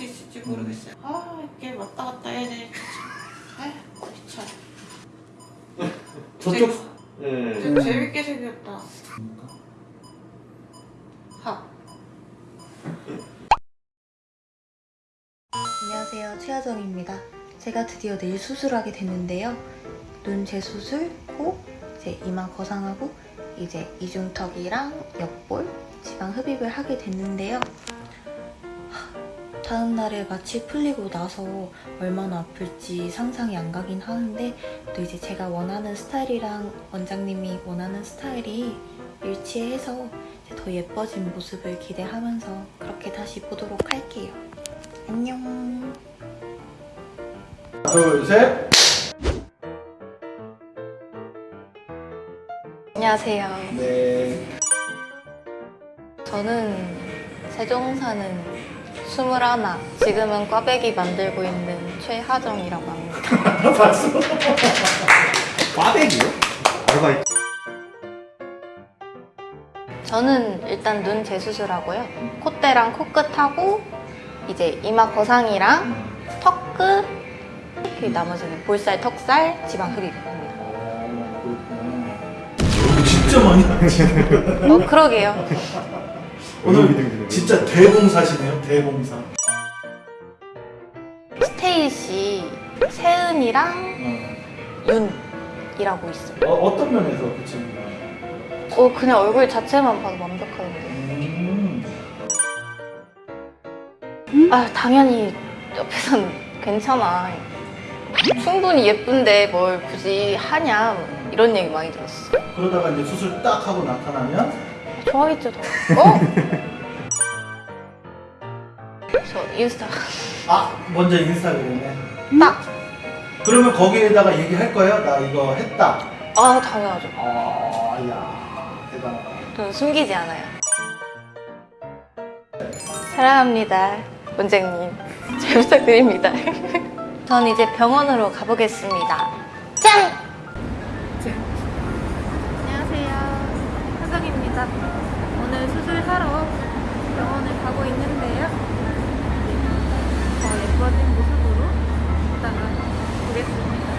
수 있을지 모르겠어요. 아 이게 왔다 갔다 해야 되니까 귀찮아. 저쪽 네. 좀 재밌게 생겼다. 하. 안녕하세요. 최하정입니다. 제가 드디어 내일 수술하게 됐는데요. 눈 재수술, 코, 이제 이마 거상하고 이제 이중턱이랑 옆볼, 지방 흡입을 하게 됐는데요. 하, 다음 날에 마취 풀리고 나서 얼마나 아플지 상상이 안 가긴 하는데 또 이제 제가 원하는 스타일이랑 원장님이 원하는 스타일이 일치해서 더 예뻐진 모습을 기대하면서 그렇게 다시 보도록 할게요. 안녕. 둘, 셋. 안녕하세요. 네. 저는 세종 사는 21, 지금은 꽈배기 만들고 있는 최하정이라고 합니다. 봤어. 꽈배기요? 아르바이트. 저는 일단 눈 재수술하고요. 콧대랑 코끝하고 이제 이마 거상이랑 턱끝, 그 나머지는 볼살, 턱살, 지방 흡입입니다. 진짜 많이 하시네요. 어, 그러게요. 오늘 진짜 대봉사시네요. 대봉사. 스테이시, 세은이랑 어. 윤이라고 있어요. 어, 어떤 면에서 그 친구가? 어, 그냥 얼굴 자체만 봐도 완벽하던데. 음. 아, 당연히 옆에선 괜찮아. 충분히 예쁜데 뭘 굳이 하냐 이런 얘기 많이 들었어. 그러다가 이제 수술 딱 하고 나타나면 좋아했죠, 더. 어? 저 인스타 아 먼저 인스타그램에 딱. 그러면 거기에다가 얘기할 거예요? 나 이거 했다. 아, 당연하죠. 아 야 대단하다. 저는 숨기지 않아요. 사랑합니다, 원장님. 잘 부탁드립니다. 전 이제 병원으로 가보겠습니다. 짠! 안 화정입니다. 오늘 수술하러 병원을 가고 있는데요. 더 예뻐진 모습으로 이따가 보겠습니다.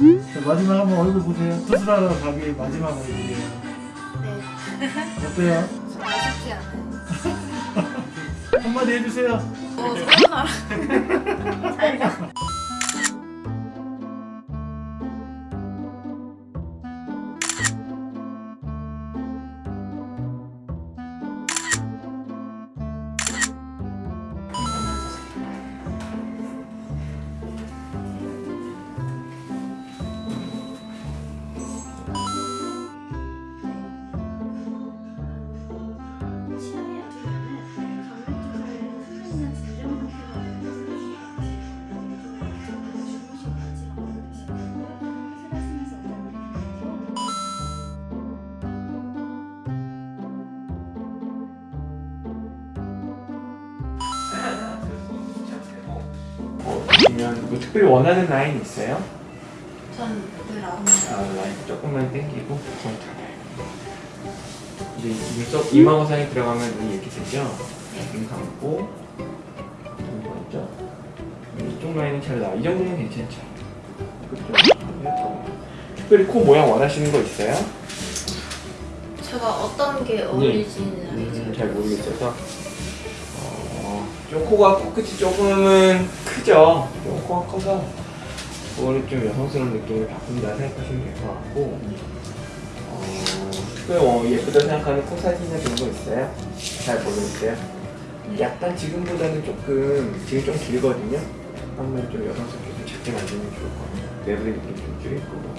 자, 마지막 한번 얼굴 보세요. 수술하러 가기 마지막 얼굴이에요. 네. 어때요? 아쉽지 않아요. 한마디 해주세요. 어, 사연아라. 아니면 뭐 특별히 원하는 라인 있어요? 전늘 아무 아, 라인 조금만 당기고 좀 잡아요. 이제 눈썹 이마거상이 들어가면 눈이 이렇게 되죠? 눈 감고 눈 보였죠? 이쪽 라인은 잘 나와. 이 정도면 괜찮죠? 그쪽 특별히 코 모양 원하시는 거 있어요? 제가 어떤 게 어울리지는 알죠. 음, 잘 모르겠어서 어, 좀 코가 코끝이 조금은 크죠? 좀 코가 커서 그거를 좀 여성스러운 느낌을 바꾼다 생각하시면 될 것 같고 어, 특별히 어, 예쁘다 생각하는 코 사진이나 그런 거 있어요? 잘 모르겠어요? 약간 지금보다는 조금 지금 좀 길거든요. 한번 좀 여성스럽게 좀 작게 만들면 좋을 것 같아요. 매부리 느낌 좀 줄일 거고.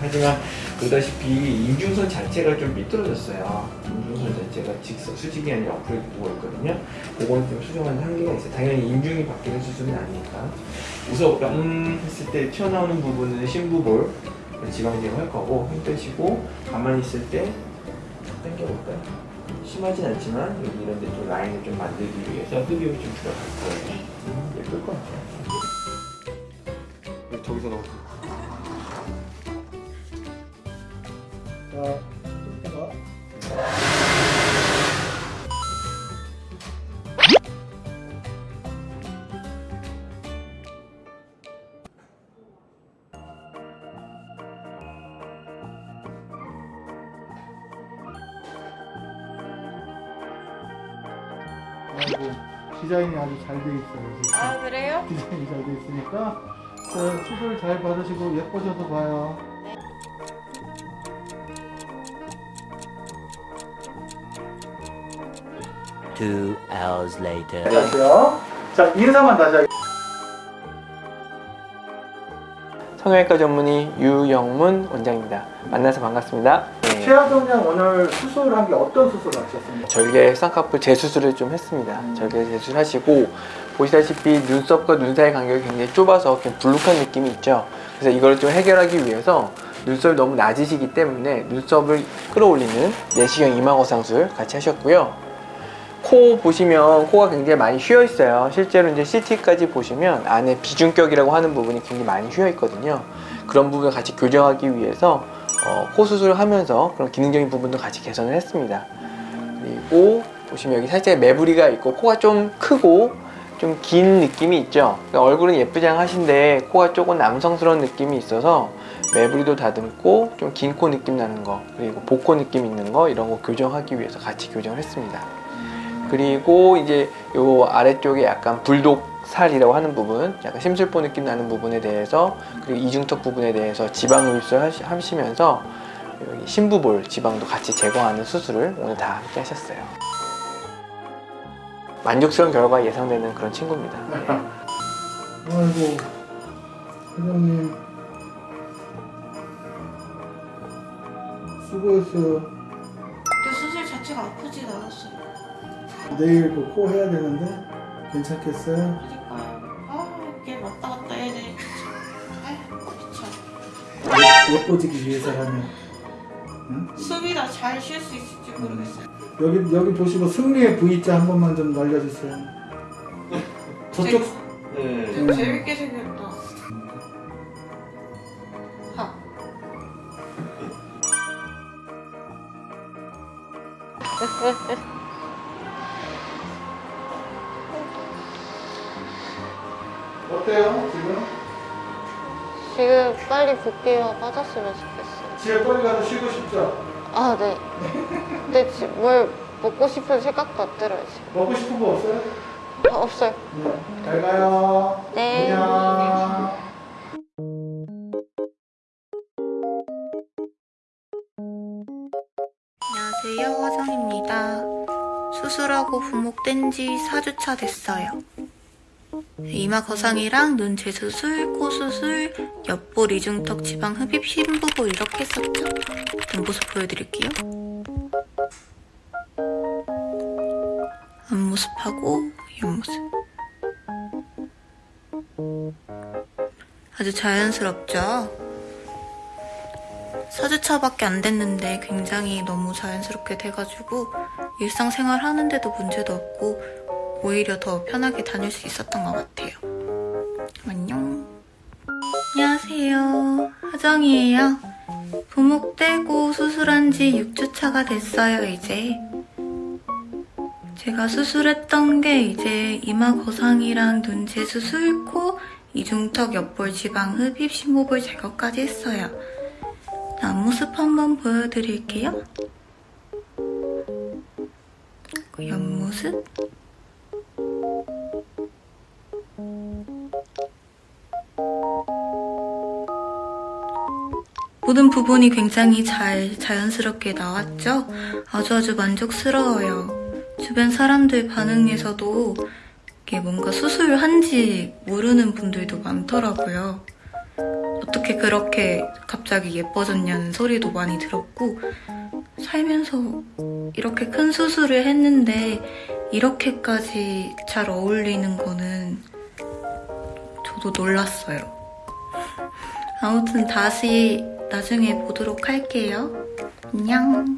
하지만 보다시피 인중선 자체가 좀 삐뚤어졌어요. 인중선 자체가 직선 수직이 아니라 옆으로 누워 있거든요. 그거는 좀 수정하는 한계가 있어요. 당연히 인중이 바뀌는 수술은 아니니까. 우선 음 했을 때 튀어나오는 부분은 심부볼 지방 제거 할 거고 힘 빼시고 가만히 있을 때 당겨볼까요? 심하진 않지만 여기 이런 데 좀 라인을 좀 만들기 위해서 흡입을 좀 들어갈 거예요. 음, 예쁠 것 같아요. 저기서 넣어. 자, 해봐. 아이고 디자인이 아주 잘 돼 있어요. 지금. 아 그래요? 디자인이 잘 돼 있으니까 자, 수술 잘 받으시고 예뻐져서 봐요. Two hours later. 안녕하세요. 자, 인사만 다시 하겠습니다. 성형외과 전문의 유영문 원장입니다. 만나서 반갑습니다. 네. 최하동 양 오늘 수술한 게 어떤 수술을 하셨습니까? 절개 쌍꺼풀 재수술을 좀 했습니다. 절개 재수술하시고 보시다시피 눈썹과 눈 사이 간격이 굉장히 좁아서 그냥 불룩한 느낌이 있죠. 그래서 이걸 좀 해결하기 위해서 눈썹이 너무 낮으시기 때문에 눈썹을 끌어올리는 내시경 이마거상술 같이 하셨고요. 코 보시면 코가 굉장히 많이 휘어 있어요. 실제로 이제 CT까지 보시면 안에 비중격이라고 하는 부분이 굉장히 많이 휘어 있거든요. 그런 부분을 같이 교정하기 위해서 어, 코 수술을 하면서 그런 기능적인 부분도 같이 개선을 했습니다. 그리고 보시면 여기 살짝 매부리가 있고 코가 좀 크고 좀 긴 느낌이 있죠. 그러니까 얼굴은 예쁘장하신데 코가 조금 남성스러운 느낌이 있어서 매부리도 다듬고 좀 긴 코 느낌 나는 거 그리고 복코 느낌 있는 거 이런 거 교정하기 위해서 같이 교정을 했습니다. 그리고 이제 요 아래쪽에 약간 불독 살이라고 하는 부분, 약간 심술보 느낌 나는 부분에 대해서 그리고 이중턱 부분에 대해서 지방 흡입술 하시- 하시면서 여기 심부볼 지방도 같이 제거하는 수술을 오늘 다 함께 하셨어요. 만족스러운 결과 예상되는 그런 친구입니다. 네. 아이고, 회장님. 수고했어요. 근데 수술 자체가 아프진 않았어요. 내일 그 코 해야 되는데 괜찮겠어요? 아 이게 왔다 갔다 해야 되니까 참. 아 귀찮아. 예뻐지기 위해서라면. 응? 숨이나 잘 쉴 수 있을지 모르겠어요. 여기 여기 보시고 승리의 V자 한 번만 좀 날려주세요. 저쪽 네. 좀 재밌게 생겼다. 하. 어때요 지금? 지금 빨리 붓기가 빠졌으면 좋겠어요. 집에 빨리 가서 쉬고 싶죠? 아, 네. 근데 지- 뭘 먹고 싶은 생각도 안 들어요, 지금. 먹고 싶은 거 없어요? 아, 없어요. 네. 잘 가요. 네. 안녕. 안녕하세요, 화정입니다. 수술하고 부목된 지 4주차 됐어요. 이마 거상이랑 눈 재수술, 코 수술, 옆볼 이중턱 지방 흡입 심부볼 이렇게 했었죠? 뒷 모습 보여드릴게요. 앞모습하고 옆모습. 아주 자연스럽죠? 4주차밖에 안 됐는데 굉장히 너무 자연스럽게 돼가지고 일상생활 하는데도 문제도 없고 오히려 더 편하게 다닐 수 있었던 것 같아요. 안녕. 안녕하세요. 하정이에요. 부목되고 수술한 지 6주차가 됐어요, 이제. 제가 수술했던 게 이제 이마 거상이랑 눈 재수술, 코, 이중턱 옆볼 지방 흡입, 심호볼 제거까지 했어요. 앞모습 한번 보여드릴게요. 그 옆모습. 모든 부분이 굉장히 잘 자연스럽게 나왔죠? 아주 아주 만족스러워요. 주변 사람들 반응에서도 이게 뭔가 수술한지 모르는 분들도 많더라고요. 어떻게 그렇게 갑자기 예뻐졌냐는 소리도 많이 들었고, 살면서 이렇게 큰 수술을 했는데, 이렇게까지 잘 어울리는 거는 저도 놀랐어요. 아무튼 다시 나중에 보도록 할게요. 안녕.